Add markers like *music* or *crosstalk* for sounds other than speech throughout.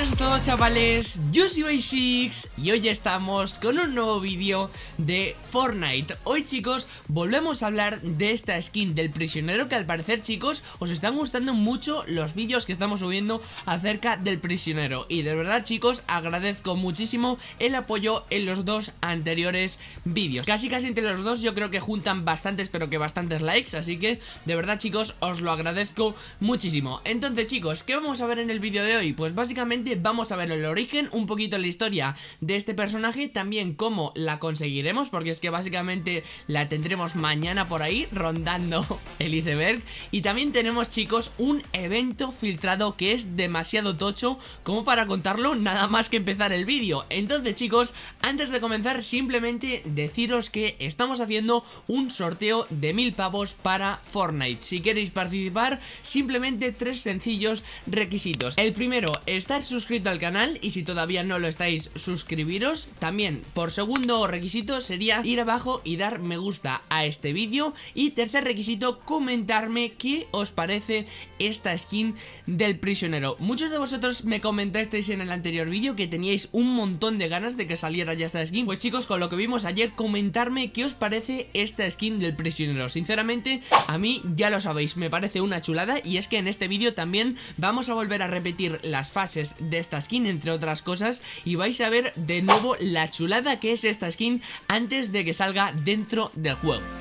buenas a todos chavales, yo soy Basics y hoy estamos con un nuevo vídeo de Fortnite. Hoy chicos volvemos a hablar de esta skin del prisionero que al parecer chicos os están gustando mucho los vídeos que estamos subiendo acerca del prisionero. Y de verdad chicos agradezco muchísimo el apoyo en los dos anteriores vídeos. Casi casi entre los dos yo creo que juntan bastantes pero que bastantes likes. Así que de verdad chicos os lo agradezco muchísimo. Entonces chicos, ¿qué vamos a ver en el vídeo de hoy? Pues básicamente vamos a ver el origen, un poquito la historia de este personaje, también cómo la conseguiremos, porque es que básicamente la tendremos mañana por ahí, rondando *laughs* el iceberg. Y también tenemos, chicos, un evento filtrado que es demasiado tocho como para contarlo nada más que empezar el vídeo. Entonces, chicos, antes de comenzar, simplemente deciros que estamos haciendo un sorteo de mil pavos para Fortnite. Si queréis participar, simplemente tres sencillos requisitos. El primero, estar al canal y si todavía no lo estáis, suscribiros. También, por segundo requisito, sería ir abajo y dar me gusta a este vídeo. Y tercer requisito, comentarme qué os parece esta skin del prisionero. Muchos de vosotros me comentasteis en el anterior vídeo que teníais un montón de ganas de que saliera ya esta skin. Pues chicos, con lo que vimos ayer, comentarme qué os parece esta skin del prisionero. Sinceramente, a mí ya lo sabéis, me parece una chulada y es que en este vídeo también vamos a volver a repetir las fases de esta skin, entre otras cosas, y vais a ver de nuevo la chulada que es esta skin antes de que salga dentro del juego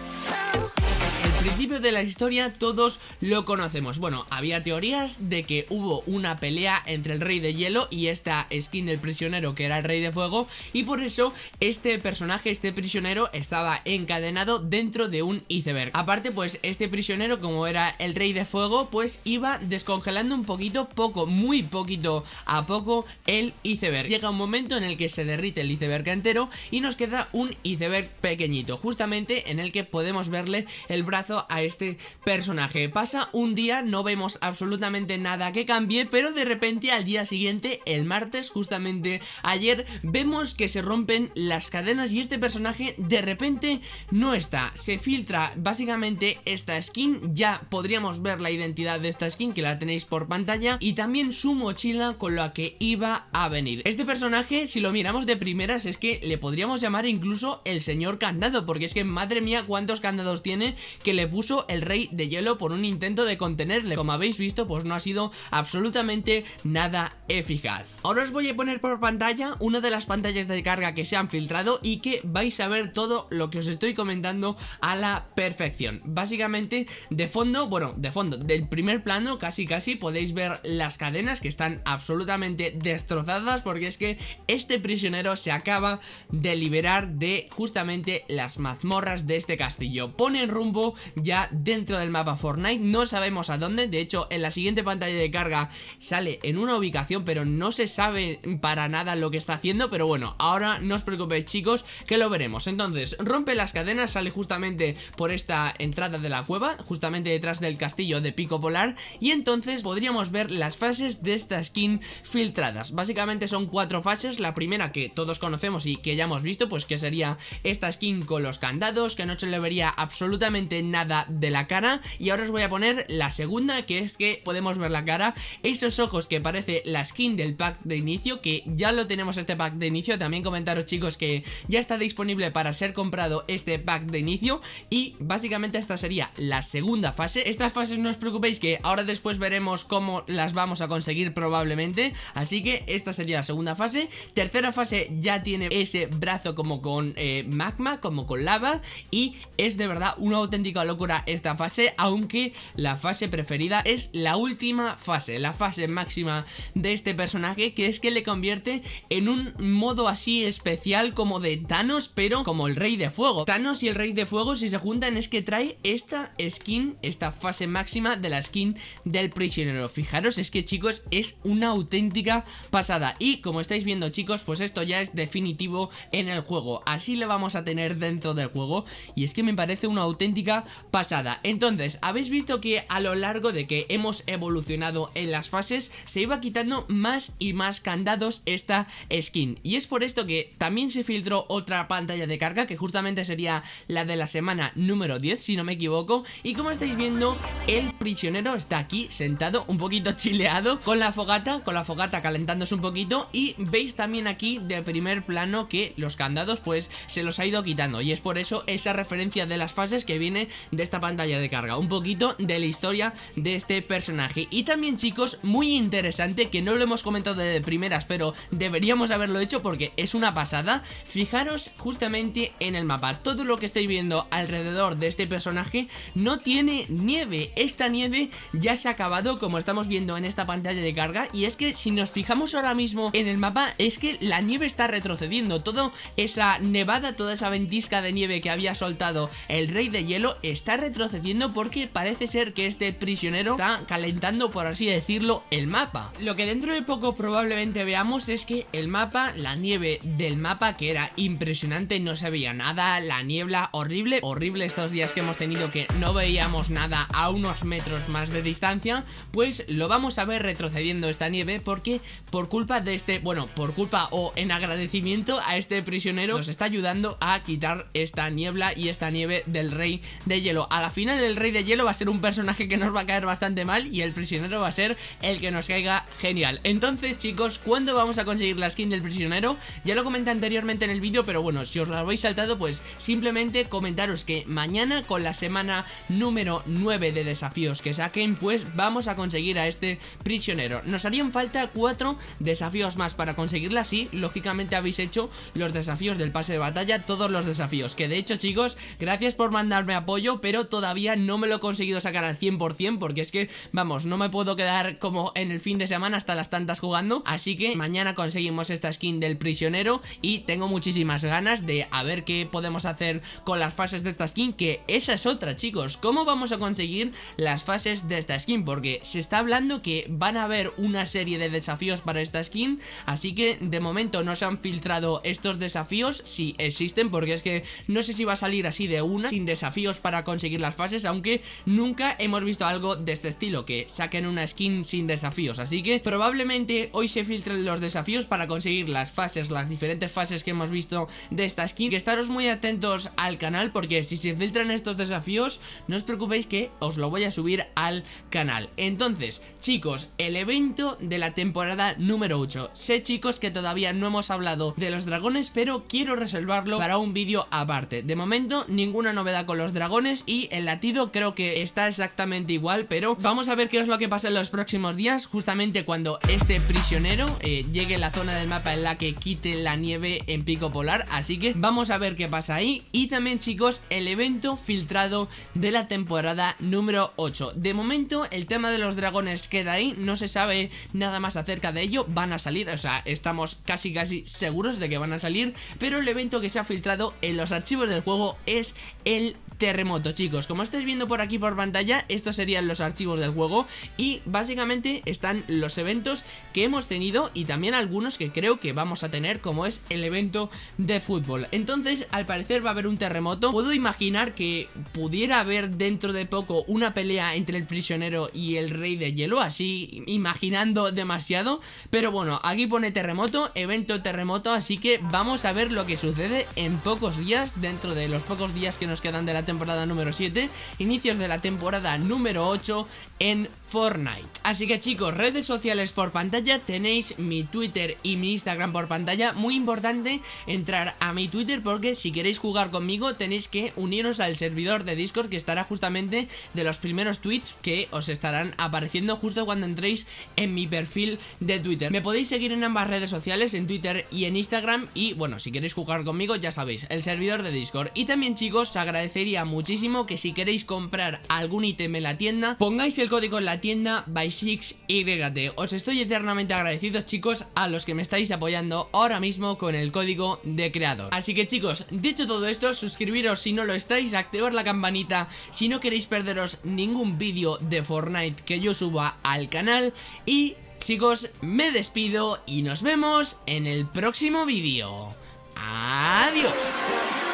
principio de la historia todos lo conocemos. Bueno, había teorías de que hubo una pelea entre el rey de hielo y esta skin del prisionero que era el rey de fuego Y por eso este personaje, este prisionero estaba encadenado dentro de un iceberg. Aparte pues este prisionero como era el rey de fuego pues iba descongelando un poquito, poco, muy poquito a poco el iceberg. Llega un momento en el que se derrite el iceberg entero y nos queda un iceberg pequeñito Justamente en el que podemos verle el brazo a este personaje. Pasa un día, no vemos absolutamente nada que cambie, pero de repente al día siguiente, el martes, justamente ayer, vemos que se rompen las cadenas y este personaje de repente no está. Se filtra básicamente esta skin, ya podríamos ver la identidad de esta skin que la tenéis por pantalla y también su mochila con la que iba a venir. Este personaje, si lo miramos de primeras, es que le podríamos llamar incluso el señor candado, porque es que madre mía cuántos candados tiene que le le puso el rey de hielo por un intento de contenerle. Como habéis visto pues no ha sido absolutamente nada eficaz. Ahora os voy a poner por pantalla una de las pantallas de carga que se han filtrado Y que vais a ver todo lo que os estoy comentando a la perfección. Básicamente de fondo, bueno de fondo, del primer plano casi casi podéis ver las cadenas que están absolutamente destrozadas Porque es que este prisionero se acaba de liberar de justamente las mazmorras de este castillo. Pone rumbo ya dentro del mapa Fortnite. No sabemos a dónde, de hecho en la siguiente pantalla de carga sale en una ubicación Pero no se sabe para nada lo que está haciendo. Pero bueno, ahora no os preocupéis chicos que lo veremos. Entonces, rompe las cadenas, sale justamente por esta entrada de la cueva Justamente detrás del castillo de Pico Polar. Y entonces podríamos ver las fases de esta skin filtradas. Básicamente son cuatro fases. La primera que todos conocemos y que ya hemos visto Pues que sería esta skin con los candados Que no se le vería absolutamente nada de la cara. Y ahora os voy a poner la segunda que es que podemos ver la cara. Esos ojos que parece la skin del pack de inicio Que ya lo tenemos este pack de inicio. También comentaros chicos que ya está disponible para ser comprado este pack de inicio. Y básicamente esta sería la segunda fase. Estas fases no os preocupéis que ahora después veremos cómo las vamos a conseguir probablemente. Así que esta sería la segunda fase. Tercera fase ya tiene ese brazo como con eh, magma, como con lava. Y es de verdad una auténtica locura esta fase, aunque la fase preferida es la última fase, la fase máxima de este personaje, que es que le convierte en un modo así especial como de Thanos, pero como el Rey de Fuego. Thanos y el Rey de Fuego si se juntan es que trae esta skin, esta fase máxima de la skin del prisionero. Fijaros, es que chicos, es una auténtica pasada. Y como estáis viendo chicos, pues esto ya es definitivo en el juego. Así le vamos a tener dentro del juego. Y es que me parece una auténtica pasada. Entonces, habéis visto que a lo largo de que hemos evolucionado en las fases Se iba quitando más y más candados esta skin Y es por esto que también se filtró otra pantalla de carga Que justamente sería la de la semana número 10 si no me equivoco. Y como estáis viendo, el prisionero está aquí sentado, un poquito chileado, con la fogata, con la fogata calentándose un poquito. Y veis también aquí de primer plano que los candados pues se los ha ido quitando. Y es por eso esa referencia de las fases que viene de esta pantalla de carga, un poquito de la historia de este personaje. Y también chicos, muy interesante que no lo hemos comentado de primeras pero deberíamos haberlo hecho porque es una pasada, fijaros justamente en el mapa, todo lo que estáis viendo alrededor de este personaje no tiene nieve, esta nieve ya se ha acabado como estamos viendo en esta pantalla de carga. Y es que si nos fijamos ahora mismo en el mapa es que la nieve está retrocediendo, toda esa nevada, toda esa ventisca de nieve que había soltado el rey de hielo está retrocediendo porque parece ser que este prisionero está calentando por así decirlo el mapa. Lo que dentro de poco probablemente veamos es que el mapa, la nieve del mapa que era impresionante, no se veía nada, la niebla horrible, horrible estos días que hemos tenido que no veíamos nada a unos metros más de distancia, pues lo vamos a ver retrocediendo esta nieve porque por culpa de este, bueno, por culpa o en agradecimiento a este prisionero nos está ayudando a quitar esta niebla y esta nieve del rey de A la final el rey de hielo va a ser un personaje que nos va a caer bastante mal y el prisionero va a ser el que nos caiga genial. Entonces chicos, ¿cuándo vamos a conseguir la skin del prisionero? Ya lo comenté anteriormente en el vídeo, pero bueno, si os lo habéis saltado pues simplemente comentaros que mañana con la semana número 9 de desafíos que saquen pues vamos a conseguir a este prisionero. Nos harían falta cuatro desafíos más para conseguirla así, lógicamente habéis hecho los desafíos del pase de batalla, todos los desafíos, que de hecho chicos, gracias por mandarme apoyo, pero todavía no me lo he conseguido sacar al 100% porque es que, vamos, no me puedo quedar como en el fin de semana hasta las tantas jugando, así que mañana conseguimos esta skin del prisionero y tengo muchísimas ganas de a ver qué podemos hacer con las fases de esta skin, que esa es otra chicos, ¿cómo vamos a conseguir las fases de esta skin? Porque se está hablando que van a haber una serie de desafíos para esta skin, así que de momento no se han filtrado estos desafíos, si existen, porque es que no sé si va a salir así de una, sin desafíos para conseguir las fases, aunque nunca hemos visto algo de este estilo, que saquen una skin sin desafíos, así que probablemente hoy se filtren los desafíos para conseguir las fases, las diferentes fases que hemos visto de esta skin, que estaros muy atentos al canal, porque si se filtran estos desafíos, no os preocupéis que os lo voy a subir al canal. Entonces, chicos, el evento de la temporada número 8, sé chicos que todavía no hemos hablado de los dragones, pero quiero reservarlo para un vídeo aparte. De momento, ninguna novedad con los dragones y el latido creo que está exactamente igual, pero vamos a ver qué es lo que pasa en los próximos días, justamente cuando este prisionero eh, llegue a la zona del mapa en la que quite la nieve en pico polar, así que vamos a ver qué pasa ahí. Y también chicos, el evento filtrado de la temporada número 8. De momento, el tema de los dragones queda ahí, no se sabe nada más acerca de ello, van a salir, o sea, estamos casi casi seguros de que van a salir, pero el evento que se ha filtrado en los archivos del juego es el terremoto chicos. Como estáis viendo por aquí por pantalla Estos serían los archivos del juego Y básicamente están los eventos que hemos tenido Y también algunos que creo que vamos a tener Como es el evento de fútbol. Entonces al parecer va a haber un terremoto. Puedo imaginar que pudiera haber dentro de poco Una pelea entre el prisionero y el rey de hielo Así imaginando demasiado. Pero bueno aquí pone terremoto Evento terremoto Así que vamos a ver lo que sucede en pocos días Dentro de los pocos días que nos quedan de la temporada número 7, inicios de la temporada número 8 en Fortnite. Así que chicos, redes sociales por pantalla, tenéis mi Twitter y mi Instagram por pantalla. Muy importante entrar a mi Twitter porque si queréis jugar conmigo tenéis que uniros al servidor de Discord que estará justamente de los primeros tweets que os estarán apareciendo justo cuando entréis en mi perfil de Twitter. Me podéis seguir en ambas redes sociales, en Twitter y en Instagram y bueno, si queréis jugar conmigo ya sabéis, el servidor de Discord. Y también chicos, agradecería muchísimo que si queréis comprar algún ítem en la tienda, pongáis el código en la tienda by6YT. Os estoy eternamente agradecidos chicos a los que me estáis apoyando ahora mismo con el código de creador. Así que chicos, dicho todo esto, suscribiros si no lo estáis, activar la campanita si no queréis perderos ningún vídeo de Fortnite que yo suba al canal y... Chicos, me despido y nos vemos en el próximo vídeo. Adiós.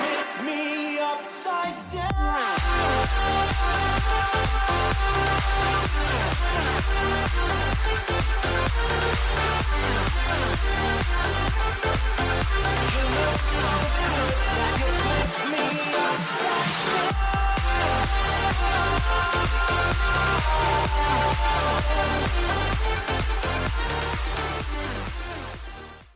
Thank you.